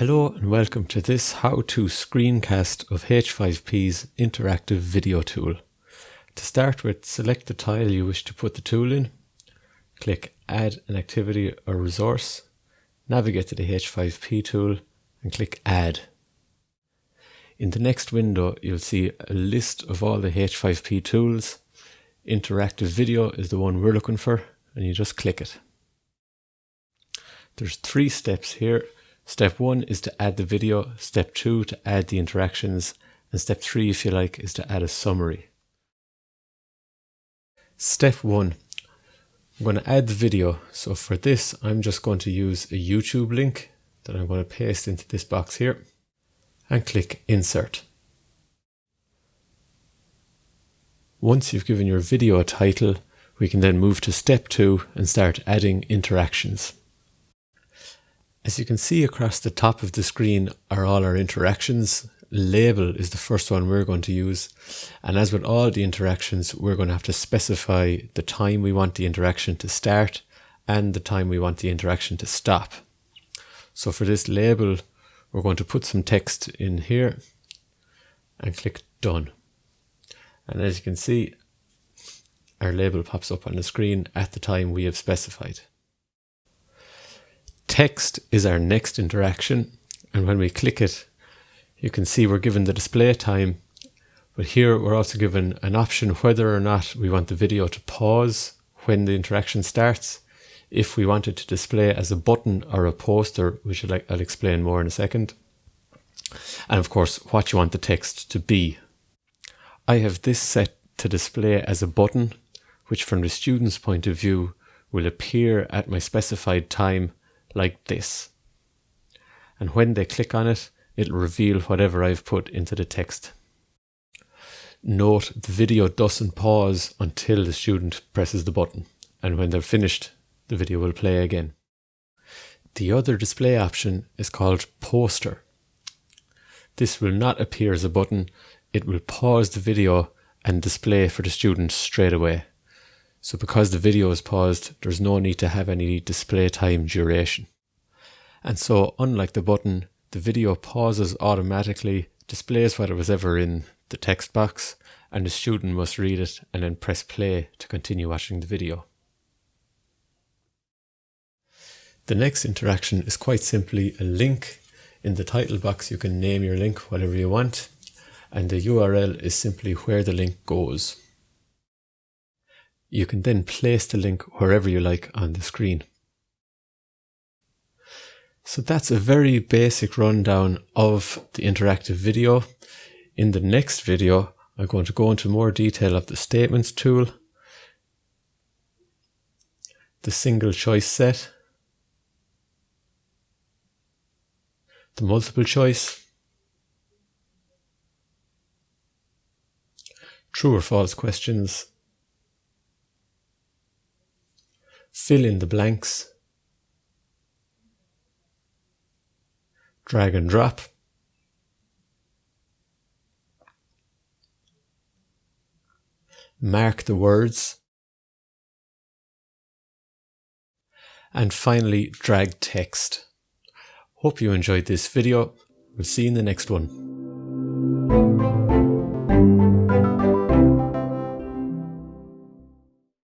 Hello and welcome to this how-to screencast of H5P's interactive video tool. To start with, select the tile you wish to put the tool in, click Add an activity or resource, navigate to the H5P tool and click Add. In the next window you'll see a list of all the H5P tools. Interactive video is the one we're looking for and you just click it. There's three steps here Step one is to add the video, step two to add the interactions, and step three, if you like, is to add a summary. Step one, I'm going to add the video. So for this, I'm just going to use a YouTube link that I'm going to paste into this box here and click insert. Once you've given your video a title, we can then move to step two and start adding interactions. As you can see across the top of the screen are all our interactions. Label is the first one we're going to use. And as with all the interactions, we're going to have to specify the time we want the interaction to start and the time we want the interaction to stop. So for this label, we're going to put some text in here and click done. And as you can see, our label pops up on the screen at the time we have specified. Text is our next interaction. And when we click it, you can see we're given the display time. But here we're also given an option whether or not we want the video to pause when the interaction starts. If we want it to display as a button or a poster, which I'll explain more in a second. And of course, what you want the text to be. I have this set to display as a button, which from the student's point of view will appear at my specified time like this. And when they click on it, it'll reveal whatever I've put into the text. Note the video doesn't pause until the student presses the button, and when they're finished, the video will play again. The other display option is called poster. This will not appear as a button, it will pause the video and display for the student straight away. So because the video is paused, there's no need to have any display time duration. And so unlike the button, the video pauses automatically, displays what it was ever in the text box, and the student must read it and then press play to continue watching the video. The next interaction is quite simply a link. In the title box you can name your link whatever you want and the URL is simply where the link goes. You can then place the link wherever you like on the screen. So that's a very basic rundown of the interactive video. In the next video, I'm going to go into more detail of the statements tool, the single choice set, the multiple choice, true or false questions, fill in the blanks, drag and drop, mark the words, and finally drag text. Hope you enjoyed this video. We'll see you in the next one.